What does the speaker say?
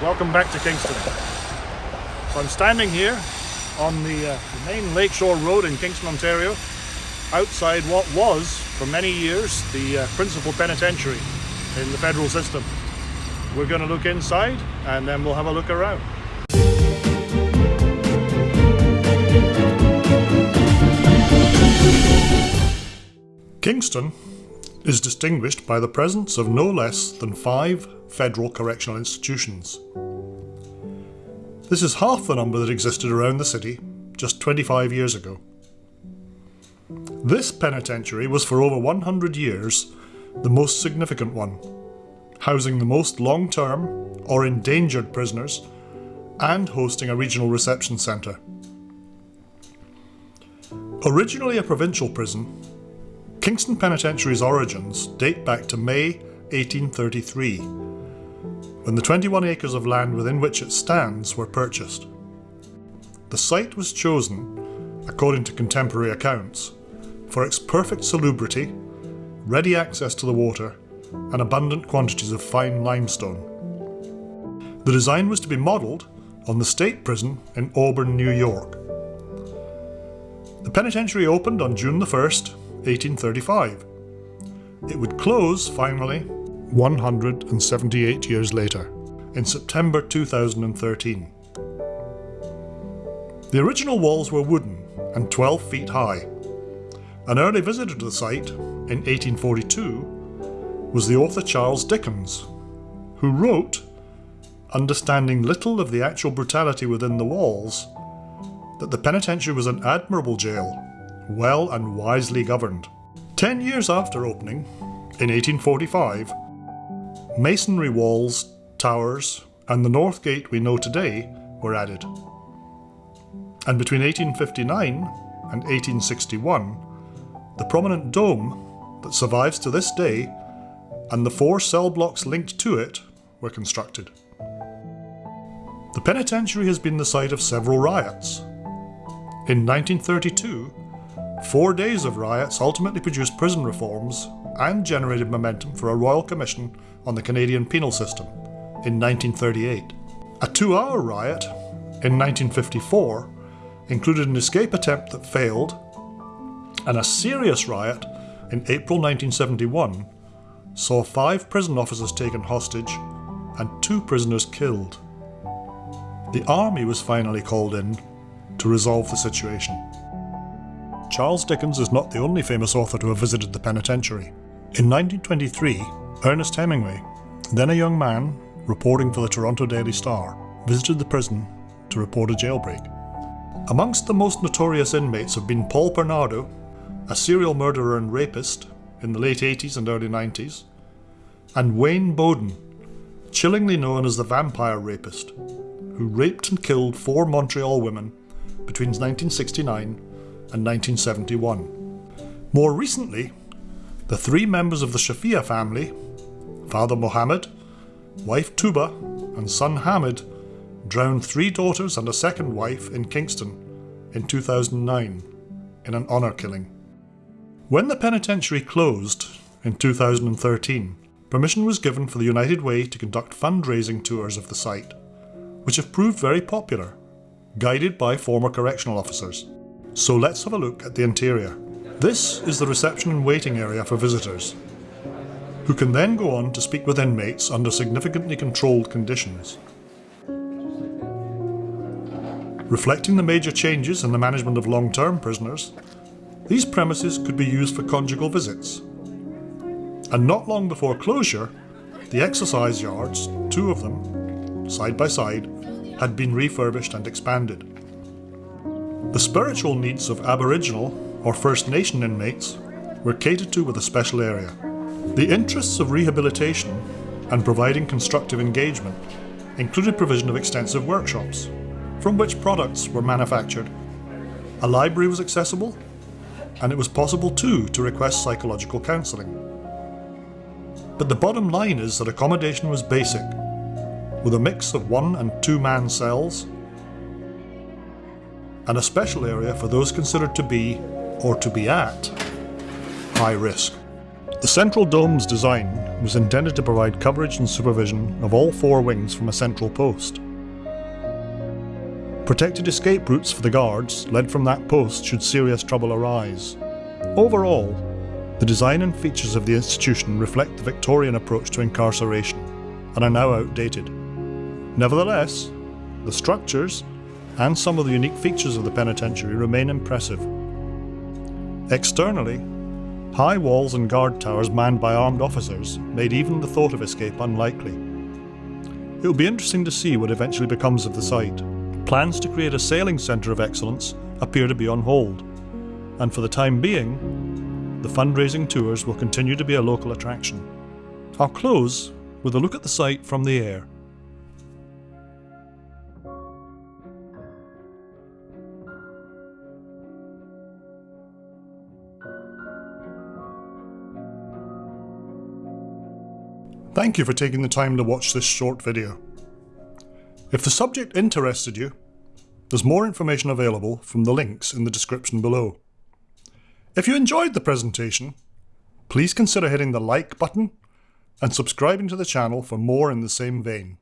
welcome back to Kingston. So I'm standing here on the, uh, the main Lakeshore Road in Kingston, Ontario, outside what was, for many years, the uh, principal penitentiary in the federal system. We're going to look inside and then we'll have a look around. Kingston is distinguished by the presence of no less than five federal correctional institutions. This is half the number that existed around the city just 25 years ago. This penitentiary was for over 100 years the most significant one, housing the most long-term or endangered prisoners and hosting a regional reception centre. Originally a provincial prison, Kingston Penitentiary's origins date back to May 1833, when the 21 acres of land within which it stands were purchased. The site was chosen, according to contemporary accounts, for its perfect salubrity, ready access to the water, and abundant quantities of fine limestone. The design was to be modelled on the state prison in Auburn, New York. The penitentiary opened on June the 1st, 1835. It would close, finally, 178 years later, in September 2013. The original walls were wooden and 12 feet high. An early visitor to the site, in 1842, was the author Charles Dickens, who wrote, understanding little of the actual brutality within the walls, that the penitentiary was an admirable jail well and wisely governed. Ten years after opening, in 1845, masonry walls, towers, and the north gate we know today were added. And between 1859 and 1861, the prominent dome that survives to this day and the four cell blocks linked to it were constructed. The penitentiary has been the site of several riots. In 1932, Four days of riots ultimately produced prison reforms and generated momentum for a Royal Commission on the Canadian penal system in 1938. A two-hour riot in 1954 included an escape attempt that failed, and a serious riot in April 1971 saw five prison officers taken hostage and two prisoners killed. The army was finally called in to resolve the situation. Charles Dickens is not the only famous author to have visited the penitentiary. In 1923, Ernest Hemingway, then a young man reporting for the Toronto Daily Star, visited the prison to report a jailbreak. Amongst the most notorious inmates have been Paul Bernardo, a serial murderer and rapist in the late 80s and early 90s, and Wayne Boden, chillingly known as the Vampire Rapist, who raped and killed four Montreal women between 1969 and 1971. More recently, the three members of the Shafia family, Father Mohammed, wife Tuba, and son Hamid, drowned three daughters and a second wife in Kingston in 2009 in an honour killing. When the penitentiary closed in 2013, permission was given for the United Way to conduct fundraising tours of the site, which have proved very popular, guided by former correctional officers. So let's have a look at the interior. This is the reception and waiting area for visitors, who can then go on to speak with inmates under significantly controlled conditions. Reflecting the major changes in the management of long-term prisoners, these premises could be used for conjugal visits. And not long before closure, the exercise yards, two of them, side by side, had been refurbished and expanded. The spiritual needs of Aboriginal or First Nation inmates were catered to with a special area. The interests of rehabilitation and providing constructive engagement included provision of extensive workshops, from which products were manufactured. A library was accessible, and it was possible too to request psychological counselling. But the bottom line is that accommodation was basic, with a mix of one and two man cells and a special area for those considered to be, or to be at, high risk. The central dome's design was intended to provide coverage and supervision of all four wings from a central post. Protected escape routes for the guards led from that post should serious trouble arise. Overall, the design and features of the institution reflect the Victorian approach to incarceration and are now outdated. Nevertheless, the structures and some of the unique features of the penitentiary remain impressive. Externally, high walls and guard towers manned by armed officers made even the thought of escape unlikely. It will be interesting to see what eventually becomes of the site. Plans to create a sailing centre of excellence appear to be on hold, and for the time being, the fundraising tours will continue to be a local attraction. I'll close with a look at the site from the air. Thank you for taking the time to watch this short video. If the subject interested you, there's more information available from the links in the description below. If you enjoyed the presentation, please consider hitting the like button and subscribing to the channel for more in the same vein.